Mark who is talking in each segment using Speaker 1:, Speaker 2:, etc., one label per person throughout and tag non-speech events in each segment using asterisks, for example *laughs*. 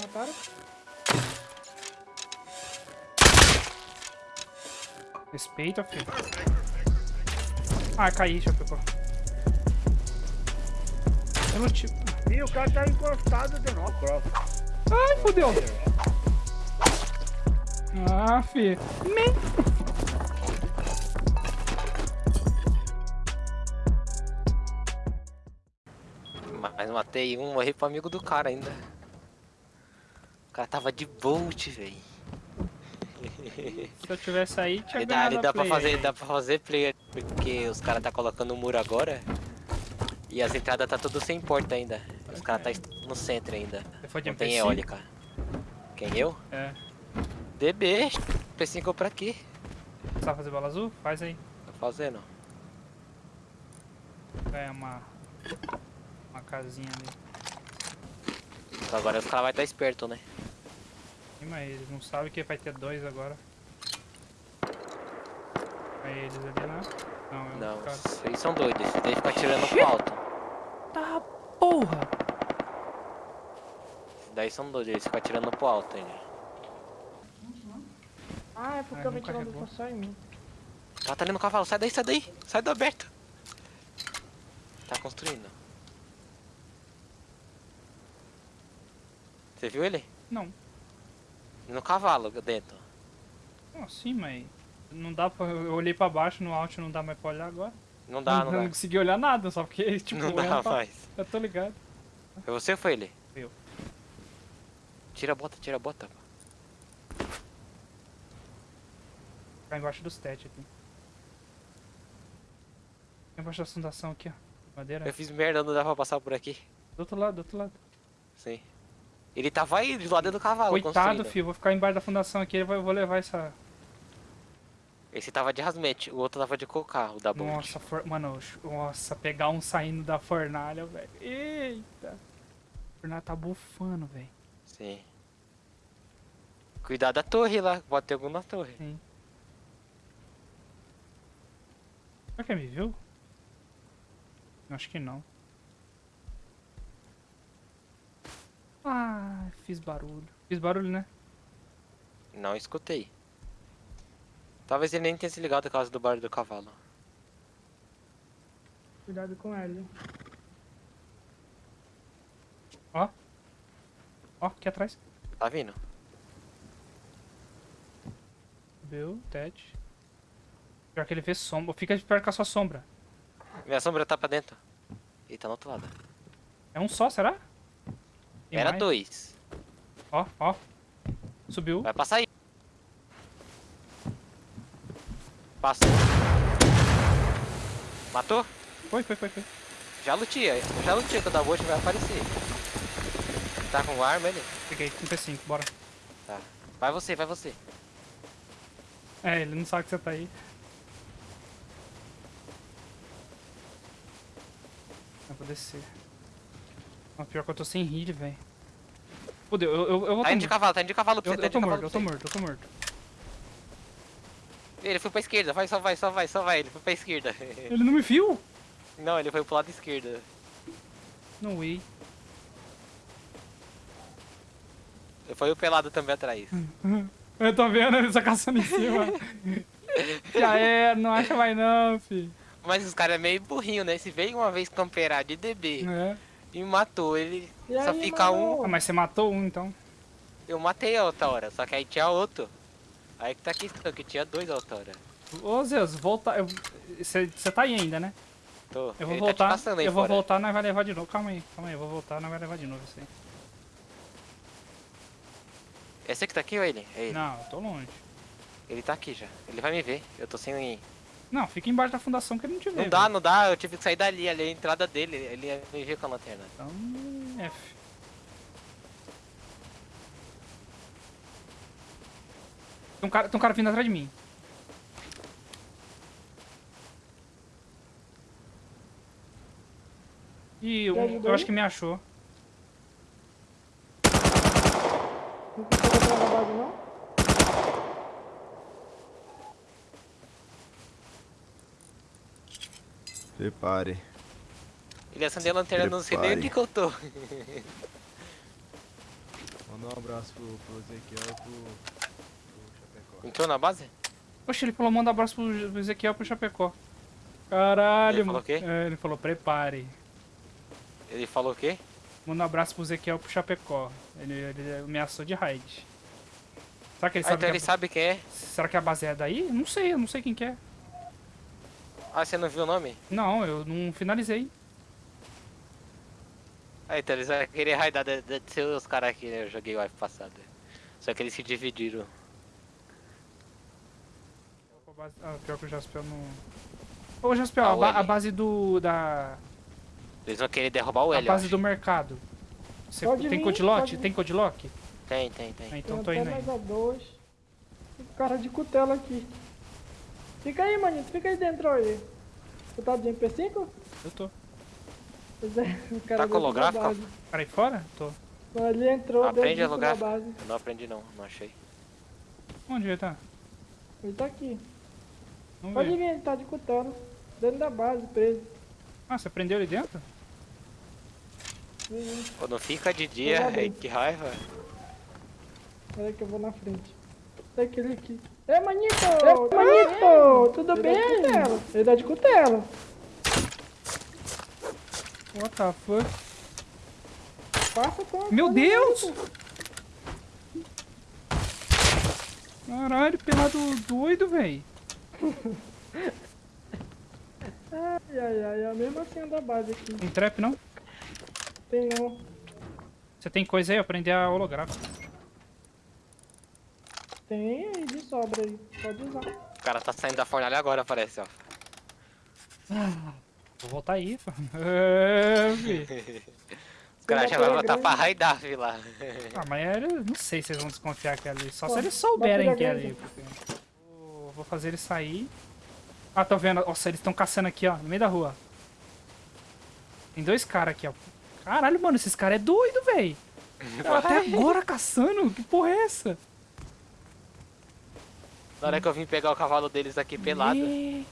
Speaker 1: Mataram?
Speaker 2: Respeita, filho. Ah, caí, deixa eu não te...
Speaker 3: Ih, o cara tá encostado de novo.
Speaker 2: Ai, fodeu. Ah, fi. Me...
Speaker 4: Mas matei um, morri pro amigo do cara ainda. O cara tava de bolt, velho.
Speaker 2: Se eu tivesse aí, tinha
Speaker 4: E dá,
Speaker 2: ganhado
Speaker 4: e
Speaker 2: a
Speaker 4: dá pra
Speaker 2: play.
Speaker 4: fazer, dá pra fazer player, porque os caras tá colocando o muro agora. E as entradas tá tudo sem porta ainda. Os caras tá no centro ainda.
Speaker 2: Foi de
Speaker 4: Não tem
Speaker 2: MP5?
Speaker 4: eólica. Quem eu?
Speaker 2: É.
Speaker 4: DB, P5 pra aqui.
Speaker 2: Sabe fazer bola azul? Faz aí.
Speaker 4: Tô fazendo.
Speaker 2: Ganha uma... Uma casinha ali.
Speaker 4: Agora os caras vai estar tá esperto, né?
Speaker 2: Mas eles não sabem que vai ter dois agora. Aí eles ali, né? Não, é um
Speaker 4: Não,
Speaker 2: cara.
Speaker 4: vocês são doidos. Vocês que ficar tirando pro alto.
Speaker 2: Tá porra!
Speaker 4: Esses daí são doidos, eles ficam tirando pro alto ainda.
Speaker 1: Ah, é porque
Speaker 2: Ah,
Speaker 1: eu
Speaker 2: não
Speaker 1: vi tirando
Speaker 2: carregou.
Speaker 1: só em mim.
Speaker 4: Tá, tá ali no cavalo, sai daí, sai daí. Sai do aberto. Tá construindo. Você viu ele?
Speaker 2: Não.
Speaker 4: No cavalo dentro.
Speaker 2: Não, sim, mas... Não dá pra... Eu olhei pra baixo, no alt não dá mais pra olhar agora.
Speaker 4: Não dá, não,
Speaker 2: não
Speaker 4: dá.
Speaker 2: consegui olhar nada, só porque, *laughs* tipo...
Speaker 4: Não dá
Speaker 2: pra-
Speaker 4: mais.
Speaker 2: Eu tô ligado.
Speaker 4: Foi você ou foi ele?
Speaker 2: Eu.
Speaker 4: Tira a bota, tira a bota.
Speaker 2: Ficar embaixo dos tete aqui. Embaixo da fundação aqui, ó. Madeira.
Speaker 4: Eu fiz merda, não dá pra passar por aqui.
Speaker 2: Do outro lado, do outro lado.
Speaker 4: Sim. Ele tava aí do lado do cavalo
Speaker 2: Coitado,
Speaker 4: construindo.
Speaker 2: filho. Vou ficar embaixo da fundação aqui. Eu vou levar essa...
Speaker 4: Esse tava de rasmete, o outro tava de cocar, o da Bolt.
Speaker 2: Nossa, for... mano, nossa, pegar um saindo da fornalha, velho. Eita. A fornalha tá bufando, velho.
Speaker 4: Sim. Cuidado da torre lá, pode ter algum na torre.
Speaker 2: Sim. Será que ele me viu? Acho que não. Ah, fiz barulho. Fiz barulho, né?
Speaker 4: Não escutei. Talvez ele nem tenha se ligado por causa do barulho do cavalo.
Speaker 1: Cuidado com ele.
Speaker 2: Ó. Ó, aqui atrás.
Speaker 4: Tá vindo?
Speaker 2: Viu, Ted. Pior que ele vê sombra. Fica de perto com a sua sombra.
Speaker 4: Minha sombra tá pra dentro. Ele tá no outro lado.
Speaker 2: É um só, será? Tem
Speaker 4: Era
Speaker 2: mais?
Speaker 4: dois.
Speaker 2: Ó, ó. Subiu.
Speaker 4: Vai passar aí. Passou. Matou?
Speaker 2: Foi, foi, foi, foi.
Speaker 4: Já lutia. Já lutia quando a Bolt vai aparecer. Tá com arma ele?
Speaker 2: Peguei, um P5, bora.
Speaker 4: Tá. Vai você, vai você.
Speaker 2: É, ele não sabe que você tá aí. Eu vou descer. Pior que eu tô sem heal, velho. Fudeu, eu, eu, eu vou
Speaker 4: Tá indo de cavalo, tá indo de cavalo pra
Speaker 2: Eu,
Speaker 4: você, tá
Speaker 2: eu tô morto, eu tô morto, eu tô morto.
Speaker 4: Ele foi pra esquerda, vai, só vai, só vai, só vai. Ele foi pra esquerda. *laughs*
Speaker 2: Ele não me viu?
Speaker 4: Não, ele foi pro lado esquerdo.
Speaker 2: No way.
Speaker 4: Foi o pelado também atrás.
Speaker 2: Eu tô vendo ele só caçando em cima. *laughs* Já é, não acha mais não, fi.
Speaker 4: Mas os caras é meio burrinho, né? Se veio uma vez camperar de DB
Speaker 2: É.
Speaker 4: e matou, ele
Speaker 1: E
Speaker 4: só
Speaker 1: aí,
Speaker 4: fica um.
Speaker 2: Ah, mas você matou um então.
Speaker 4: Eu matei a outra hora, só que aí tinha outro. Aí que tá a questão, que tinha dois a outra hora.
Speaker 2: Ô Zeus, volta. Você tá aí ainda, né?
Speaker 4: Tô.
Speaker 2: Eu vou
Speaker 4: ele
Speaker 2: voltar.
Speaker 4: Tá te caçando aí
Speaker 2: eu vou
Speaker 4: fora.
Speaker 2: voltar, nós vai levar de novo. Calma aí, calma aí, eu vou voltar, nós vai levar de novo isso aí.
Speaker 4: É você que tá aqui ou ele? É ele.
Speaker 2: Não, eu tô longe.
Speaker 4: Ele tá aqui já. Ele vai me ver. Eu tô sem.
Speaker 2: Não, fica embaixo da fundação que ele não te vê.
Speaker 4: Não dá,
Speaker 2: velho.
Speaker 4: não dá. Eu tive que sair dali. Ali é a entrada dele. Ele ia me ver com a lanterna.
Speaker 2: Então, F. Tem um cara, tem um cara vindo atrás de mim. Ih, um-
Speaker 1: ajudou
Speaker 2: eu acho que me achou.
Speaker 1: Não precisa ter base, não?
Speaker 5: Prepare.
Speaker 4: Ele acendeu a lanterna, não sei nem onde que eu tô. *laughs*
Speaker 5: Ou Mandar um abraço pro, pro Ezequiel e pro, pro Chapecó.
Speaker 4: Entrou na base?
Speaker 2: Poxa, ele falou manda abraço pro Ezequiel pro Chapecó. Caralho,
Speaker 4: Ele falou
Speaker 2: mano.
Speaker 4: o quê?
Speaker 2: É, ele falou, prepare.
Speaker 4: Ele falou o quê?
Speaker 2: Manda um abraço pro Ezequiel pro Chapecó. Ele, ele ameaçou de raid. Será que ele
Speaker 4: Ah,
Speaker 2: sabe
Speaker 4: então
Speaker 2: que
Speaker 4: ele
Speaker 2: a...
Speaker 4: sabe quem é.
Speaker 2: Será que a base é daí? Não sei, eu não sei quem que é.
Speaker 4: Ah, você não viu o nome?
Speaker 2: Não, eu não finalizei.
Speaker 4: Ah, então eles vão querer raidar de, de ser os caras aqui, né? Eu joguei o wipe passado. Só que eles se dividiram.
Speaker 2: Ah, pior que o Jaspel não... Ô, Jaspel,
Speaker 4: Ah,
Speaker 2: a,
Speaker 4: o
Speaker 2: ba-
Speaker 4: L.
Speaker 2: a base do... da...
Speaker 4: Eles vão querer derrubar o
Speaker 2: A
Speaker 4: L, eu
Speaker 2: base do mercado. Você
Speaker 1: Pode
Speaker 2: tem
Speaker 1: vir.
Speaker 2: Tem codlock?
Speaker 4: Tem, tem, tem.
Speaker 2: Ah, então
Speaker 1: Tem
Speaker 2: tô
Speaker 1: até
Speaker 2: indo aí.
Speaker 1: a dois. Tem cara de cutela aqui. Fica aí, manito. Fica aí dentro aí. Tu tá de MP5?
Speaker 2: Eu tô.
Speaker 1: Pois é, o cara
Speaker 4: Tá
Speaker 1: da
Speaker 4: holográfico?
Speaker 2: Cara aí fora? Tô.
Speaker 1: Mas Ele entrou
Speaker 4: Aprende
Speaker 1: dentro
Speaker 4: a
Speaker 1: da
Speaker 4: holográfico.
Speaker 1: base.
Speaker 4: Eu não aprendi não, não achei.
Speaker 2: Onde ele tá?
Speaker 1: Ele tá aqui.
Speaker 2: Não
Speaker 1: Pode
Speaker 2: vi.
Speaker 1: vir, ele tá de cutela. Dentro da base, preso.
Speaker 2: Ah, você prendeu ele dentro?
Speaker 1: Vem,
Speaker 4: Quando fica de dia, ai, que raiva.
Speaker 1: Pera aí que eu vou na frente. Tem aquele aqui. É, manito! É, manito! Tudo bem? Ele dá de cutela.
Speaker 2: What the fuck?
Speaker 1: Passa com
Speaker 2: Meu
Speaker 1: com-
Speaker 2: Deus! Caralho, pelado doido, véi. *laughs*
Speaker 1: Ai, ai, ai. É a mesma senha da base aqui.
Speaker 2: Tem trap não?
Speaker 1: Tem não.
Speaker 2: Você tem coisa aí? Aprender a holográfico.
Speaker 1: Tem aí de sobra aí. Pode usar.
Speaker 4: O cara tá saindo da fornalha agora, parece, ó.
Speaker 2: Vou voltar aí. É. *laughs*
Speaker 4: Os caras já vão botar pra vi lá.
Speaker 2: Ah, mas era- não sei se vocês vão desconfiar que é ali. Só
Speaker 1: Pô,
Speaker 2: se eles souberem que é
Speaker 1: bateria
Speaker 2: ali. porque- Vou- fazer ele sair. Ah, tô vendo. Nossa, eles estão caçando aqui, ó, no meio da rua. Tem dois caras aqui, ó. Caralho, mano, esses caras é doido, véi. *laughs* Tava Até agora caçando? Que porra é essa?
Speaker 4: Na hora que eu vim pegar o cavalo deles aqui pelado.
Speaker 2: Ih.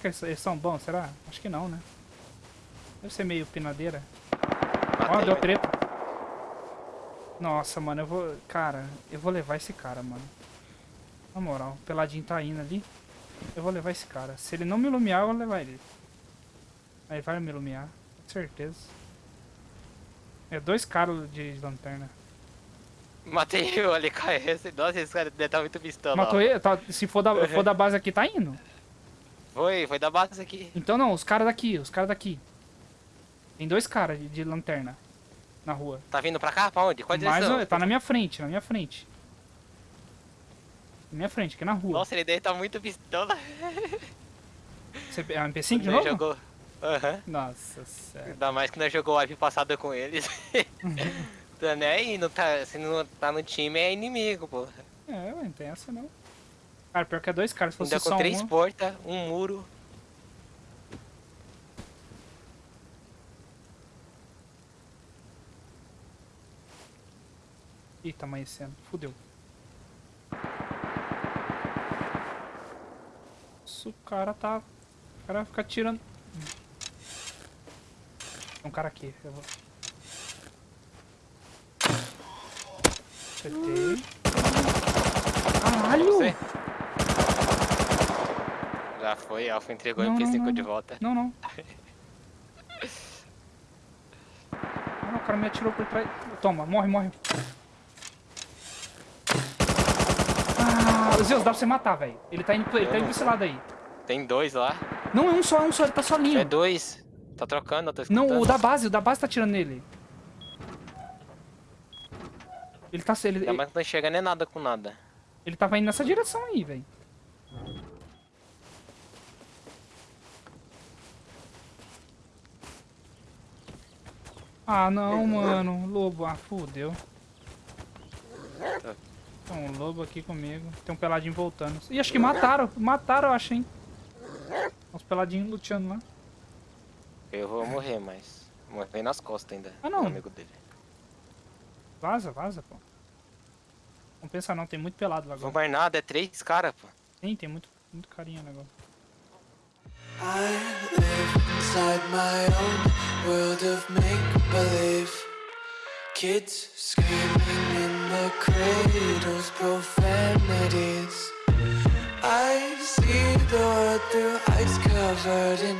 Speaker 2: Será que eles, eles são bons? Será? Acho que não, né? Deve ser meio pinadeira. Ó,
Speaker 4: matei,
Speaker 2: deu treta. Nossa, mano, eu vou... Cara, eu vou levar esse cara, mano. Na moral, o Peladinho tá indo ali. Eu vou levar esse cara. Se ele não me iluminar, eu vou levar ele. Aí vai me iluminar, com certeza. É dois caras de lanterna.
Speaker 4: Matei o LKS. *laughs* Nossa, esse cara deve estar muito pistola.
Speaker 2: Matou ele? Tá, se for da, *laughs* for da base aqui, tá indo.
Speaker 4: Foi, foi da base aqui.
Speaker 2: Então não, os caras daqui, os caras daqui. Tem dois caras de, de lanterna na rua.
Speaker 4: Tá vindo pra cá? Pra onde? Qual
Speaker 2: Mas
Speaker 4: direção?
Speaker 2: tá na minha frente, na minha frente. Na minha frente, aqui na rua.
Speaker 4: Nossa, ele deve estar muito pistola. *laughs*
Speaker 2: Você, é um MP5 de novo?
Speaker 4: Jogou... Aham.
Speaker 2: Nossa, sério.
Speaker 4: Ainda mais que nós jogou o wipe passado com eles. *laughs* tá nem aí, não tá, se não tá no time é inimigo, pô.
Speaker 2: É, não tem essa não. Cara, pior que é dois caras, se fosse
Speaker 4: Ainda com três
Speaker 2: um...
Speaker 4: portas, um muro.
Speaker 2: Ih, tá amanhecendo. Fudeu. Nossa, o cara tá... O cara fica tirando... Tem um cara aqui, eu vou... Acertei. Caralho!
Speaker 4: Você? Já foi, Alpha entregou
Speaker 2: Não,
Speaker 4: o
Speaker 2: não,
Speaker 4: MP5
Speaker 2: não,
Speaker 4: de
Speaker 2: não.
Speaker 4: volta.
Speaker 2: Não, não. *laughs* Ah, não, o cara me atirou por trás. Toma, morre, morre. Ah, Zeus, dá pra você matar, velho. Ele tá indo, ele tá indo pra esse lado aí.
Speaker 4: Tem dois lá.
Speaker 2: Não, é um só, é um só, ele tá sozinho.
Speaker 4: É dois. Tá trocando, eu tô escutando.
Speaker 2: Não, o da base, o da base tá atirando nele. Ele tá, ele,
Speaker 4: É, mas não chega nem nada com nada.
Speaker 2: ele tava indo nessa direção aí, velho. Ah, não, mano. Lobo, ah, fudeu. Tem um lobo aqui comigo. Tem um peladinho voltando. Ih, acho que mataram. Mataram, eu acho, hein. Uns peladinhos luteando lá.
Speaker 4: Eu vou morrer, mas. Morrer nas costas ainda.
Speaker 2: Ah, não.
Speaker 4: amigo dele.
Speaker 2: Vaza, vaza, pô. Não pensa não, tem muito pelado lá agora.
Speaker 4: mais nada, é três caras, pô.
Speaker 2: Tem, tem muito, muito carinha no negócio.
Speaker 6: Live inside my own world of make believe. Kids screaming in the cradles, profanities. I see the world through ice covered in